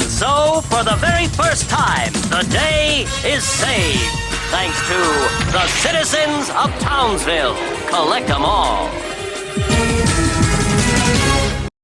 And so, for the very first time, the day is saved. Thanks to the citizens of Townsville. Collect them all.